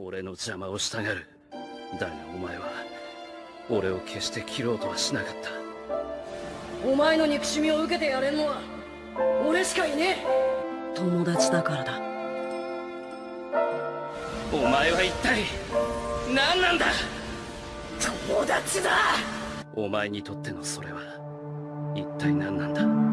俺の邪魔をしたがるだがお前は俺を決して切ろうとはしなかった。お前の憎しみを受けてやれんのは俺しかいねえ。友達だからだ。お前は一体何なんだ。友達だ。お前にとってのそれは一体何なんだ。